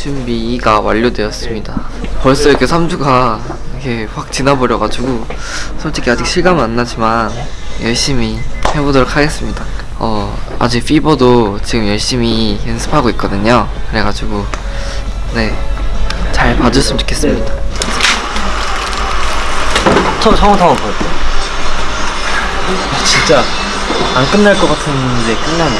준비가 완료되었습니다. 벌써 이렇게 3주가 이렇게 확 지나버려가지고 솔직히 아직 실감은 안 나지만 열심히 해보도록 하겠습니다. 어, 아직 피버도 지금 열심히 연습하고 있거든요. 그래가지고 네, 잘 봐줬으면 좋겠습니다. 처음 처음부터 한번 볼게요. 진짜 안 끝날 것 같은데 끝나네.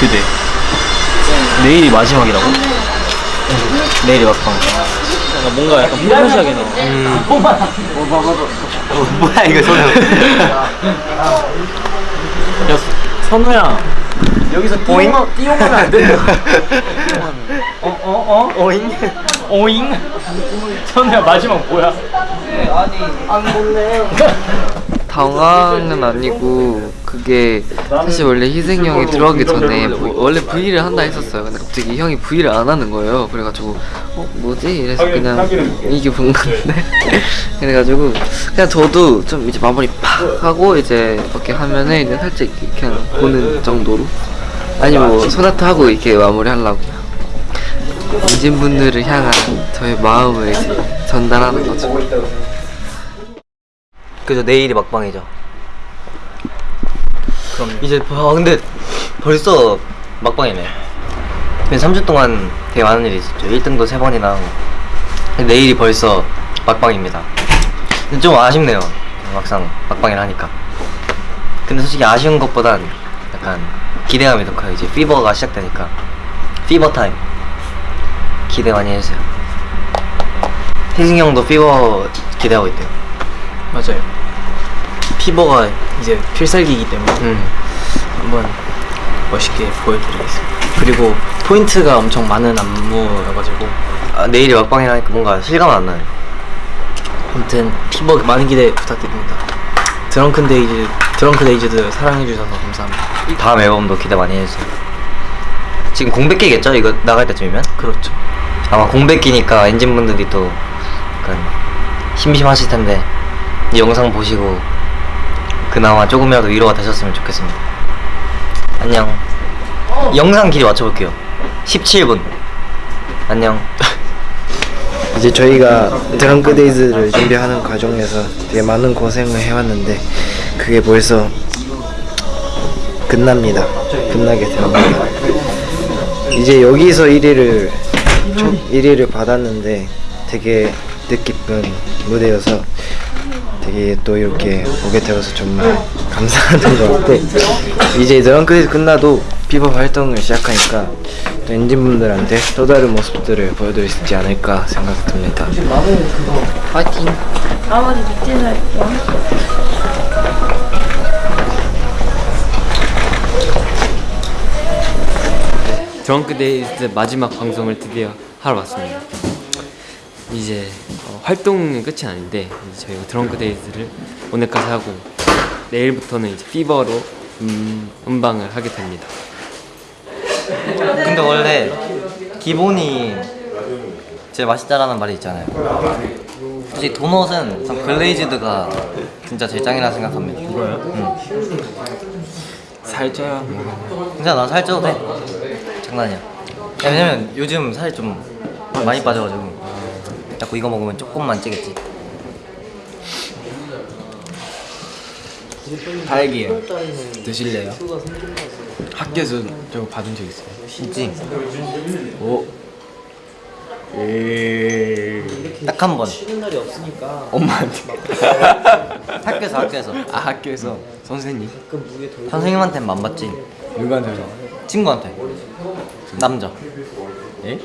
드디어. 내일이 마지막이라고? 내일이 막방. 뭔가 약간 포근하게 나와. 음. 어, 뭐야 이거 선우. 야 선우야. 여기서 띄우면 띄우면 안 돼. 어, 어, 어? 오잉? 오잉? 선우야 마지막 뭐야? 당황은 아니고 그게 사실 원래 희생이 형이 들어가기 전에 뭐 원래 V를 한다 했었어요. 근데 갑자기 형이 V를 안 하는 거예요. 그래가지고 어 뭐지? 이래서 그냥 이게. 본 건데? 그래가지고 그냥 저도 좀 이제 마무리 팍 하고 이제 이렇게 하면은 이제 살짝 이렇게 그냥 보는 정도로 아니 뭐 소나타 하고 이렇게 마무리 하려고. 인진분들을 향한 저의 마음을 이제 전달하는 거죠. 그죠 내일이 막방이죠. 그럼 이제 아 근데 벌써 막방이네. 근데 3주 동안 되게 많은 일이 있었죠. 1등도 3번이나 하고. 내일이 벌써 막방입니다. 근데 좀 아쉽네요. 막상 막방이라 하니까. 근데 솔직히 아쉬운 것보단 약간 기대감이 더 커요. 이제 Fever가 시작되니까. Fever time. 기대 많이 해주세요. 희승이 형도 Fever 기대하고 있대요. 맞아요. Fever가 이제 필살기이기 때문에 음. 한번 멋있게 보여드리겠습니다. 그리고 포인트가 엄청 많은 안무여가지고 아, 내일이 막방이라니까 뭔가 실감 안 나요. 아무튼 Fever 많은 기대 부탁드립니다. Drunk-Dazed Drunk-Dazed도 사랑해주셔서 감사합니다. 다음 앨범도 기대 많이 해주세요. 지금 공백기겠죠? 이거 나갈 때쯤이면? 그렇죠. 아마 공백기니까 엔진분들이 또 약간 심심하실 텐데 이 영상 보시고 그나마 조금이라도 위로가 되셨으면 좋겠습니다. 안녕. 영상 길이 맞춰볼게요. 17분. 안녕. 이제 저희가 드렁크 데이즈를 준비하는 과정에서 되게 많은 고생을 해왔는데 그게 벌써 끝납니다. 끝나게 되었습니다. 이제 여기서 1위를 첫 1위를 받았는데 되게 뜻깊은 무대여서 되게 또 이렇게 오게 되어서 정말 감사하던 것 같고 이제 Drunk-Dazed 끝나도 Fever 활동을 시작하니까 또 ENGENE분들한테 또 다른 모습들을 보여드릴 수 있지 않을까 생각이 듭니다. 파이팅! 나머지 밑에서 할게요. Drunk-Dazed 마지막 방송을 드디어 하러 왔습니다. 이제 어, 활동은 끝이 아닌데 이제 저희가 Drunk-Dazed를 오늘까지 하고 내일부터는 이제 Fever로 음, 음방을 하게 됩니다. 근데 원래 기본이 제일 맛있다라는 말이 있잖아요. 솔직히 도넛은 전 glazed가 진짜 제일 짱이라 생각합니다. 이거요? 응. 살쪄야 진짜 난 살쪄도 돼. 장난이야. 왜냐면 요즘 살이 좀 많이 빠져가지고 자꾸 이거 먹으면 조금만 찌겠지. 달기예요. 드실래요? 학교에서 저거 받은 적 있어요? 있지? 오. 예. 딱한 번. 엄마한테. 학교에서 학교에서. 아 학교에서 선생님. 선생님한테는 안 받지. 누구한테서? 친구한테. 남자. 예?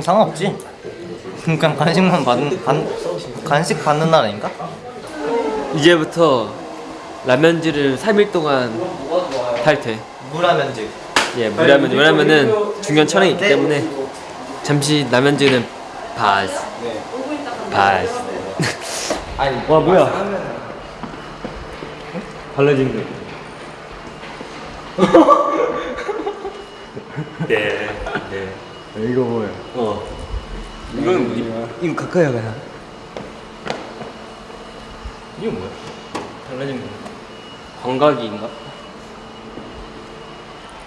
상관없지. 그냥 간식만 받는 간, 간식 받는 날 아닌가? 이제부터 라면지를 3일 동안 탈퇴. 무라면직. 예, 뭐냐면 왜냐면은 중요한 촬영이 있기 때문에 잠시 라면지는 바스. 바스. 와 뭐야? 발라진 거. 네. 네. 이거 뭐야? 어. 이건 우리 이거 가까이 가야. 이거 뭐야? 달라진 거. 광각이인가?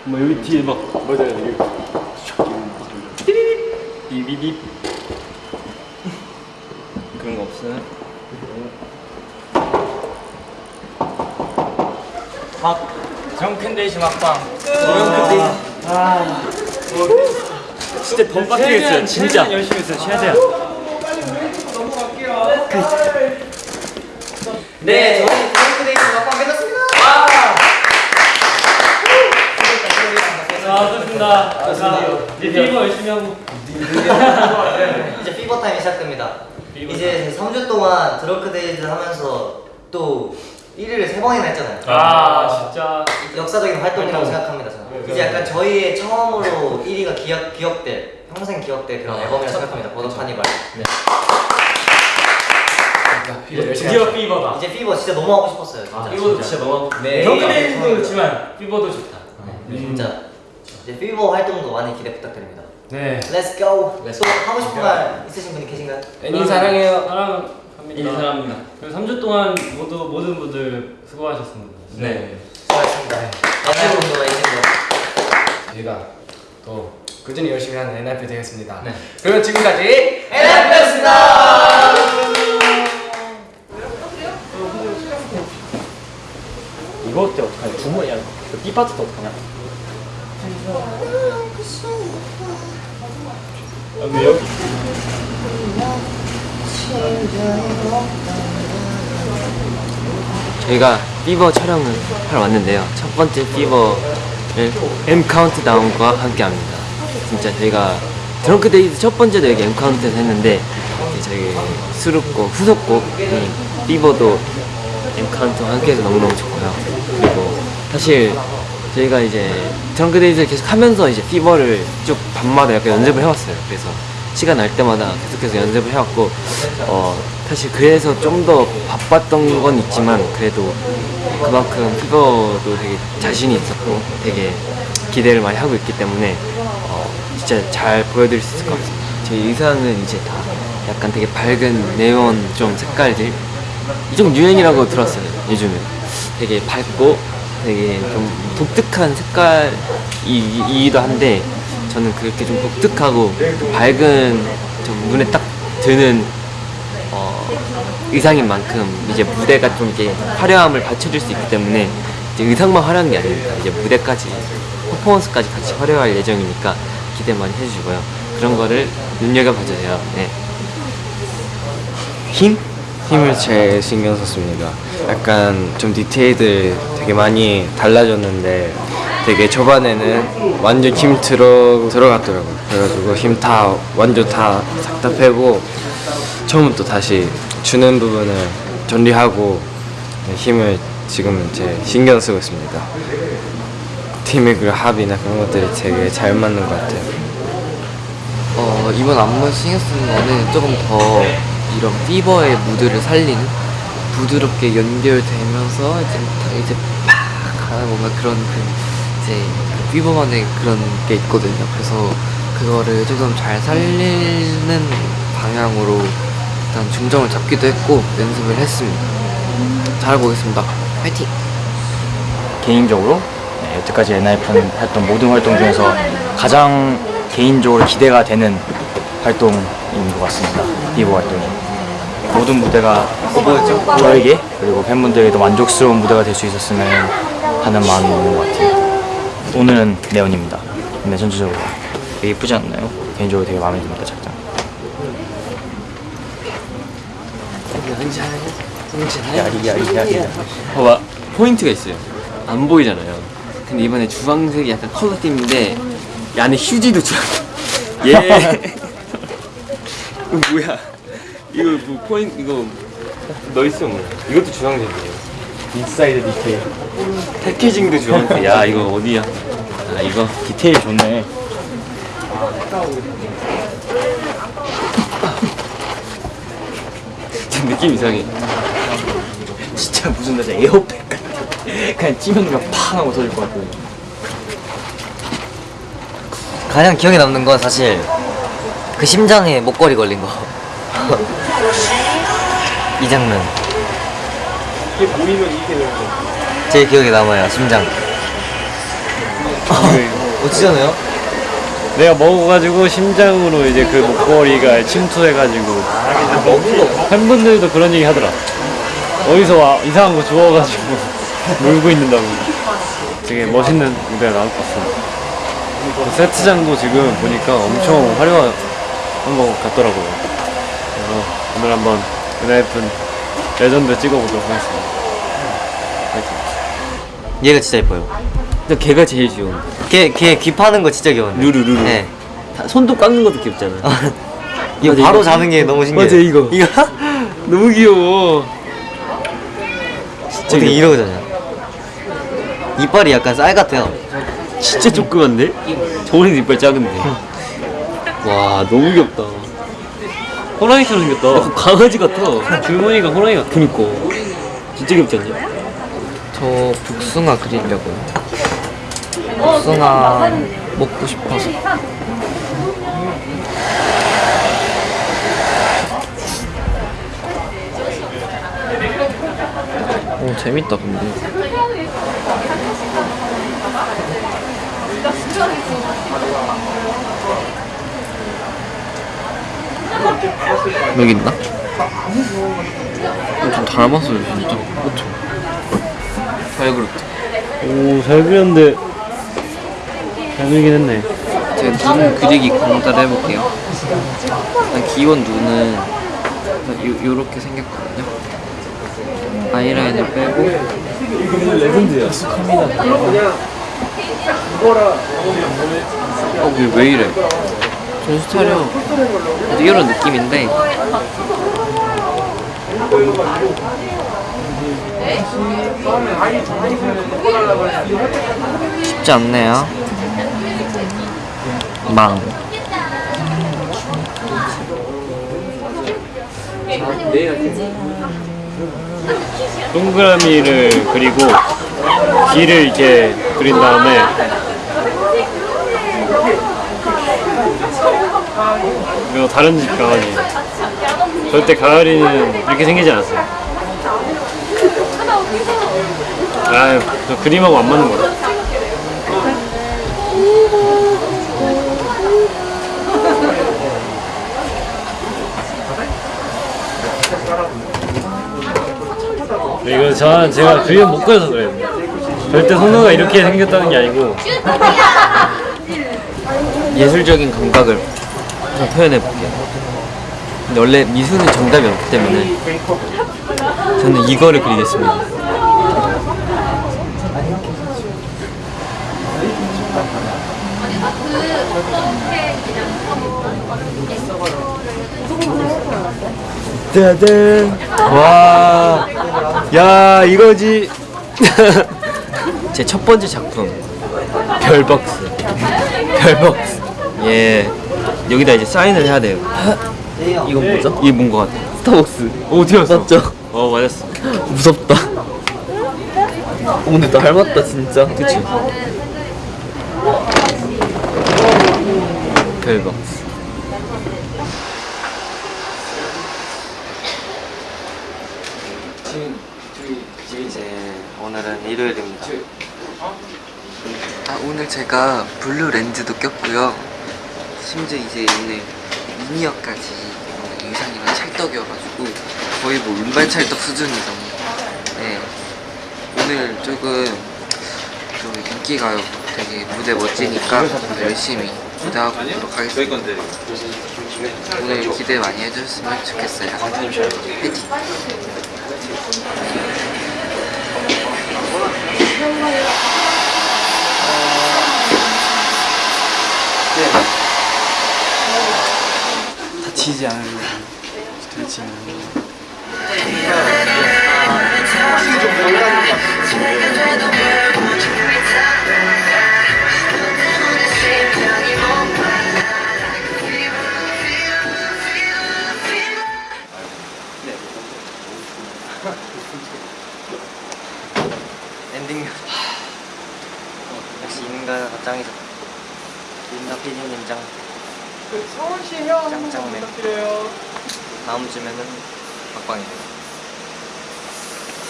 뭐 여기 뒤에 막 맞아요 여기. 비비비 그런 거 없어요? 막 드렁큰데이즈 막방. 진짜 더 빡치겠어요 진짜. 열심히 했어요 최대한. 네, 저희 드렁크데이즈 막방 끝났습니다. 아 좋습니다. 좋습니다. 이제 Fever 열심히 하고. 이제 Fever time이 시작됩니다. 이제 3주 동안 Drunk-Dazed 하면서 또 1위를 세 번이나 했잖아요. 아 진짜 역사적인 활동이라고 생각합니다. 저는. 이제 약간 저희의 처음으로 1위가 기억 기억될 평생 기억될 그런 앨범이라고 생각합니다. Border Carnival. 드디어 Fever다 이제 Fever 진짜 너무 하고 싶었어요. 진짜. Fever도 진짜 너무 네. 덩크데이도 좋지만 Fever도 좋다 진짜 이제 피버 활동도 많이 기대 부탁드립니다. 네 Let's go. 하고 싶은 말 있으신 분이 계신가요? 애니 사랑해요 사랑 합니다 애니 사랑합니다 그리고 3주 동안 모두 모든 분들 수고하셨습니다 네 수고하셨습니다. 옛날 분도 있는 거. 저희가 또 꾸준히 열심히 하는 NIP 되겠습니다. 네. 그러면 지금까지 NF였습니다. 이거 어때 어떡하냐? 주머니 야. B 파트도 어떡하냐? 저희가 Fever 촬영을 하러 왔는데요. 첫 번째 피버를 M 카운트다운과 함께 합니다. 진짜 저희가 Drunk-Dazed 첫 번째도 여기 M Count에서 했는데 저희 수록곡 후속곡인 피버도 M 카운트와 함께 해서 너무너무 좋고요. 그리고 사실 저희가 이제 Drunk-Dazed를 계속 하면서 이제 Fever를 쭉 밤마다 약간 연습을 해왔어요. 그래서 시간 날 때마다 계속해서 연습을 해왔고 어 사실 그래서 좀 더 바빴던 건 있지만 그래도 그만큼 Fever도 되게 자신이 있었고 되게 기대를 많이 하고 있기 때문에 어 진짜 잘 보여드릴 수 있을 것 같습니다. 저희 의상은 이제 다 약간 되게 밝은 네온 좀 색깔들 이좀 유행이라고 들었어요 요즘에 되게 밝고 되게 좀 독특한 색깔이기도 한데 저는 그렇게 좀 독특하고 좀 밝은 좀 눈에 딱 드는 어, 의상인 만큼 이제 무대가 좀 이렇게 화려함을 받쳐줄 수 있기 때문에 이제 의상만 화려한 게 아닙니다 이제 무대까지 퍼포먼스까지 같이 화려할 예정이니까 기대 많이 해주시고요 그런 거를 눈여겨봐주세요 네. 힘? 힘을 제일 신경 썼습니다. 약간 좀 디테일들 되게 많이 달라졌는데 되게 초반에는 완전 힘 들어, 들어갔더라고요. 그래가지고 힘 다 완전 다 싹 다 빼고 처음부터 다시 주는 부분을 정리하고 네, 힘을 지금 제 신경 쓰고 있습니다. 팀의 그 합이나 그런 것들이 되게 잘 맞는 것 같아요. 어, 이번 안무 신경 쓰는 거는 조금 더 이런 피버의 무드를 살리는 부드럽게 연결되면서 이제 딱 이제 팍 가는 뭔가 그런 그 이제 그 피버만의 그런 게 있거든요. 그래서 그거를 조금 잘 살리는 방향으로 일단 중점을 잡기도 했고 연습을 했습니다. 잘해보겠습니다. 화이팅! 개인적으로 네, 여태까지 엔하이픈 했던 모든 활동 중에서 가장 개인적으로 기대가 되는 활동인 것 같습니다. 비보 활동이 모든 무대가 저에게 그리고 팬분들에게도 만족스러운 무대가 될 수 있었으면 하는 마음이 있는 것 같아요. 오늘은 네온입니다. 근데 전체적으로 되게 예쁘지 않나요? 개인적으로 되게 마음에 듭니다. 작장. 봐봐 포인트가 있어요 안 보이잖아요 근데 이번에 주황색이 약간 컬러 팀인데 이 안에 휴지도 주황색 예 이거 뭐야 이거 뭐 포인트 이거 넣어있어 뭐 이것도 주황색이에 요 빅사이드 디테일. 패키징도 주황색 야 이거 어디야 아 이거 디테일 좋네. 진짜 느낌 이상해 진짜 무슨 나 에어백 같아. 그냥 찌면 그냥 팡 하고 터질 것 같고. 가장 기억에 남는 건 사실 그 심장에 목걸이 걸린 거. 이 장면. 이게 보이면 이게 제일 기억에 남아요. 심장. 어찌잖아요? 내가 먹어가지고 심장으로 이제 그 목걸이가 침투해가지고 팬분들도 그런 얘기 하더라. 어디서 와, 이상한 거 주워가지고 놀고 있는다고. 되게 멋있는 무대가 나올 것 같습니다. 그 세트장도 지금 보니까 엄청 화려한 것 같더라고요. 그래서 오늘 한번 ENHYPEN 레전드 찍어보도록 하겠습니다. 화이팅. 얘가 진짜 예뻐요. 근데 걔가 제일 귀여운. 걔, 걔귀 파는 거 진짜 귀여운데. 루루 루루. 네. 손도 깎는 것도 귀엽잖아. 이거 맞아, 바로 이거. 자는 게 너무 신기해. 맞아, 이거. 이거 너무 귀여워. 어떻게 이러잖아요. 이빨이 약간 쌀 같아요. 진짜 조그만데? 저번에도 이빨 작은데. 와 너무 귀엽다. 호랑이처럼 생겼다. 약간 강아지 같아. 줄무늬가 호랑이 같아. 그니까. 진짜 귀엽지 않냐? 저 복숭아 그리려고요. 복숭아 먹고 싶어서. 오 재밌다 근데. 여기 있나? 어, 좀 닮았어요 진짜. 그쵸? 잘 그렸다. 오, 잘 그렸는데 잘 그리긴 했네. 제가 눈 그리기 공짜로 해볼게요. 일단 기본 눈은 요, 요렇게 생겼거든요. 아이라인을 빼고 어, 왜, 왜 이래? 정신 차려. 이런 느낌인데 쉽지 않네요. 망. 동그라미를 그리고 귀를 이렇게 그린 다음에 그리고 다른 집 강아지 절대 가을이는 이렇게 생기지 않았어요. 아유 저 그림하고 안 맞는 거라 이거 저는 제가 그림 못 그려서 그래요. 절대 선우가 이렇게 생겼다는 게 아니고 예술적인 감각을 좀 표현해 볼게요. 근데 원래 미술은 정답이 없기 때문에 저는 이거를 그리겠습니다. 짜잔! 와, 야 이거지. 제 첫 번째 작품 별박스. 별박스. 예. 여기다 이제 사인을 해야 돼요. 이건 뭐죠? 이게 뭔거 같아? 스타벅스. 오, 어디 갔어? 맞죠? 어 맞았어 무섭다. 어, 근데 닮았다 진짜. 그치? 별벅스. 이제 오늘은 일요일입니다. 아, 오늘 제가 블루 렌즈도 꼈고요. 심지어 이제 오늘 미니어까지 의상이랑 찰떡이어가지고 거의 뭐 운반찰떡 수준이죠. 네. 오늘 조금 좀 인기가요. 되게 무대 멋지니까 열심히 무대하고 오도록 하겠습니다. 오늘 기대 많이 해주셨으면 좋겠어요. 화이팅! 다치지 않으려고. 다치지 않으려고. 엔딩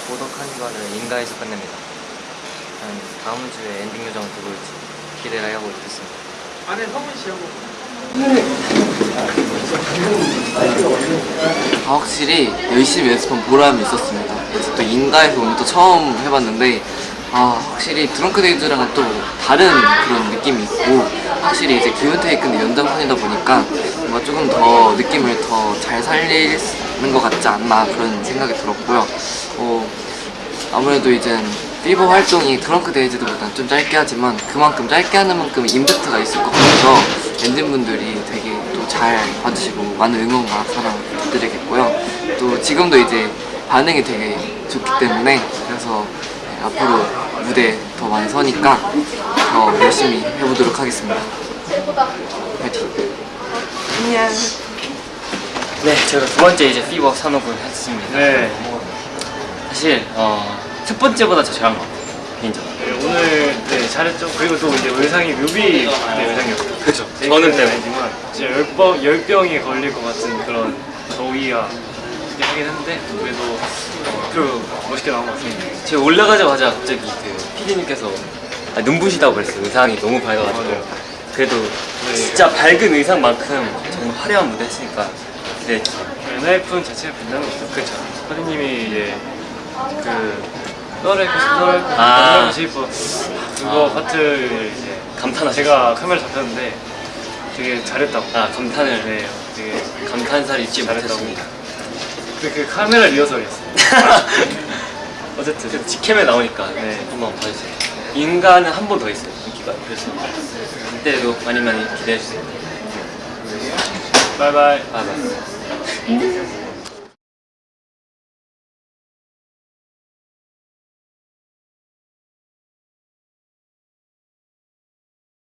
고독한 거를 인가에서 끝냅니다. 한 다음 주에 엔딩 요정 누구 올지 기대를 하고 있겠습니다. 아, 확실히 열심히 연습한 보람이 있었습니다. 그래서 또 인가에서 오늘 또 처음 해봤는데 아 확실히 Drunk-Dazed랑은 또 다른 그런 느낌이 있고 확실히 이제 Given-Taken은 연장선이다 보니까 뭔가 조금 더 느낌을 더 잘 살 리는 것 같지 않나 그런 생각이 들었고요. 어, 아무래도 이제 Fever 활동이 Drunk-Dazed보다는 좀 짧게 하지만 그만큼 짧게 하는 만큼 임팩트가 있을 것 같아서 ENGENE분들이 되게 또 잘 봐주시고 많은 응원과 사랑 부탁드리겠고요. 또 지금도 이제 반응이 되게 좋기 때문에 그래서 네, 앞으로 무대 더 많이 서니까 더 열심히 해보도록 하겠습니다. 화이팅! 네, 저희가 두 번째 이제 Fever 사녹을 했습니다. 네. 사실 어, 첫 번째보다 더 잘한 것 같아요. 개인적으로. 네, 오늘 네, 잘했죠. 그리고 또 이제 의상이 뮤비 네, 의상이었어요. 그죠. 네, 저는 때문에. 진짜 열병 열병이 걸릴 것 같은 그런 더위가 있긴 하긴 했는데 그래도 어, 그리고 멋있게 나온 것 같습니다. 제가 올라가자마자 갑자기 그 피디님께서 아, 눈부시다고 그랬어요. 의상이 너무 밝아가지고. 그래도 네. 진짜 밝은 의상만큼 정말 화려한 무대 했으니까 네, 엔하이픈 자체가 빛나는 거죠. 그렇죠. 선생님이 이제 그 너를 너를 아. 너를 싶어 그거 아. 파트를 이제 감탄하셨어요. 제가 카메라 잡혔는데 되게 잘했다고. 아 감탄을 네, 되게 감탄사를 잊지. 못했습니다. 근데 그 카메라 리허설이었어요. 어쨌든 그 직캠에 나오니까 네. 한번 봐주세요. 인간은 한 번 더 있어요. 인기가 그래서 그때도 많이 많이 기대해 주세요. 바이바이. 아, 맞습니다.